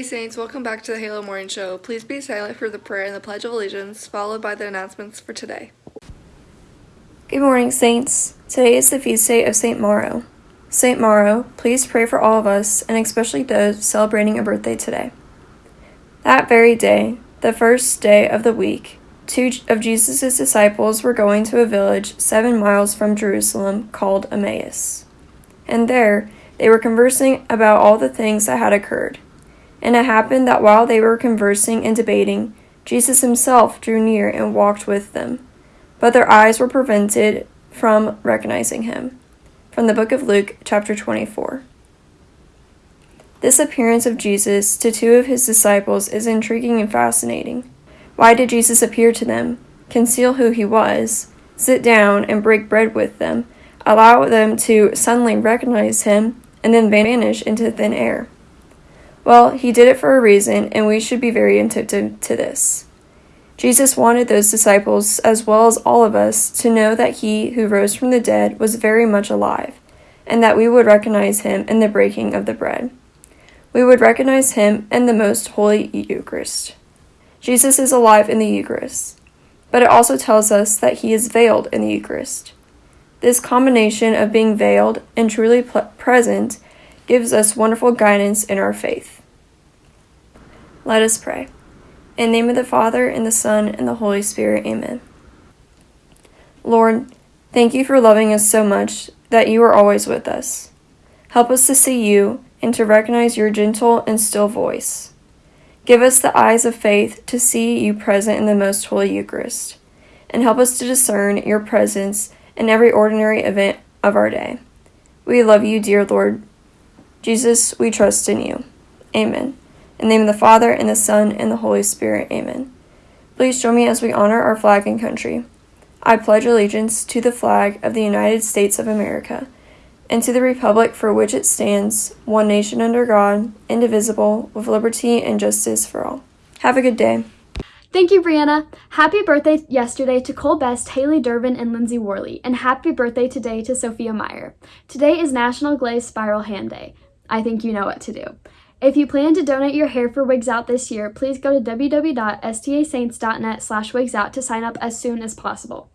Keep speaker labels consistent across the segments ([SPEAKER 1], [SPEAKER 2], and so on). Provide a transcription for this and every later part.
[SPEAKER 1] Saints, welcome back to the Halo Morning Show. Please be silent for the prayer and the Pledge of Allegiance, followed by the announcements for today.
[SPEAKER 2] Good morning, Saints. Today is the feast day of St. Mauro. St. Mauro, please pray for all of us, and especially those celebrating a birthday today. That very day, the first day of the week, two of Jesus' disciples were going to a village seven miles from Jerusalem called Emmaus. And there, they were conversing about all the things that had occurred. And it happened that while they were conversing and debating, Jesus himself drew near and walked with them. But their eyes were prevented from recognizing him. From the book of Luke, chapter 24. This appearance of Jesus to two of his disciples is intriguing and fascinating. Why did Jesus appear to them, conceal who he was, sit down and break bread with them, allow them to suddenly recognize him, and then vanish into thin air? Well, he did it for a reason, and we should be very attentive to this. Jesus wanted those disciples, as well as all of us, to know that he who rose from the dead was very much alive, and that we would recognize him in the breaking of the bread. We would recognize him in the most holy Eucharist. Jesus is alive in the Eucharist, but it also tells us that he is veiled in the Eucharist. This combination of being veiled and truly present gives us wonderful guidance in our faith. Let us pray. In the name of the Father, and the Son, and the Holy Spirit, amen. Lord, thank you for loving us so much that you are always with us. Help us to see you and to recognize your gentle and still voice. Give us the eyes of faith to see you present in the most holy Eucharist, and help us to discern your presence in every ordinary event of our day. We love you, dear Lord Jesus, we trust in you. Amen. In the name of the Father, and the Son, and the Holy Spirit. Amen. Please join me as we honor our flag and country. I pledge allegiance to the flag of the United States of America, and to the republic for which it stands, one nation under God, indivisible, with liberty and justice for all. Have a good day.
[SPEAKER 3] Thank you, Brianna. Happy birthday yesterday to Cole Best, Haley Durbin, and Lindsay Worley, and happy birthday today to Sophia Meyer. Today is National Glaze Spiral Hand Day. I think you know what to do. If you plan to donate your hair for Wigs Out this year, please go to www.stasaints.net slash wigsout to sign up as soon as possible.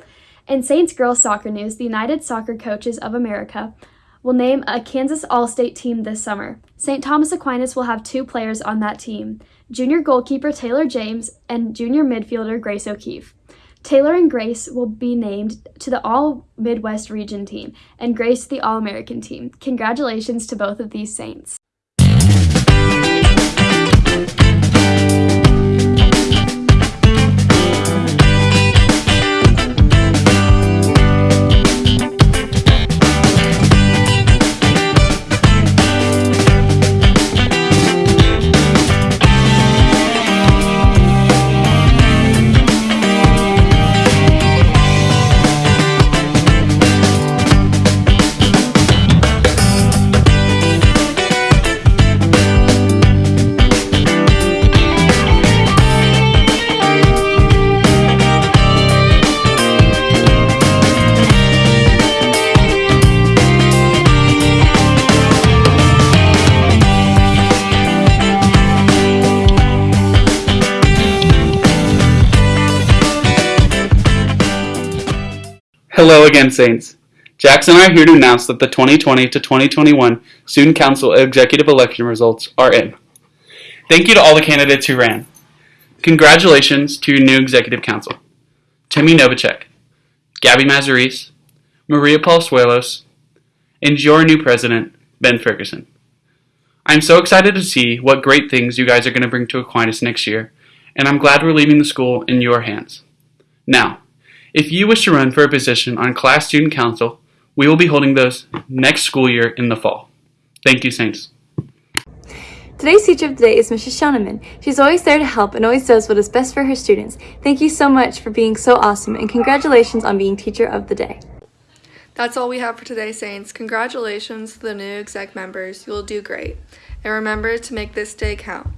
[SPEAKER 3] In Saints Girls Soccer News, the United Soccer Coaches of America will name a Kansas All-State team this summer. St. Thomas Aquinas will have two players on that team, junior goalkeeper Taylor James and junior midfielder Grace O'Keefe. Taylor and Grace will be named to the All Midwest Region team, and Grace the All American team. Congratulations to both of these Saints.
[SPEAKER 4] Hello again, Saints. Jackson and I are here to announce that the 2020 to 2021 Student Council Executive Election results are in. Thank you to all the candidates who ran. Congratulations to your new Executive Council. Timmy Novacek, Gabby Mazaris, Maria Suelos, and your new President, Ben Ferguson. I'm so excited to see what great things you guys are going to bring to Aquinas next year, and I'm glad we're leaving the school in your hands. Now, if you wish to run for a position on Class Student Council, we will be holding those next school year in the fall. Thank you, Saints.
[SPEAKER 5] Today's teacher of the day is Mrs. Shoneman. She's always there to help and always does what is best for her students. Thank you so much for being so awesome and congratulations on being teacher of the day.
[SPEAKER 1] That's all we have for today, Saints. Congratulations to the new exec members. You'll do great. And remember to make this day count.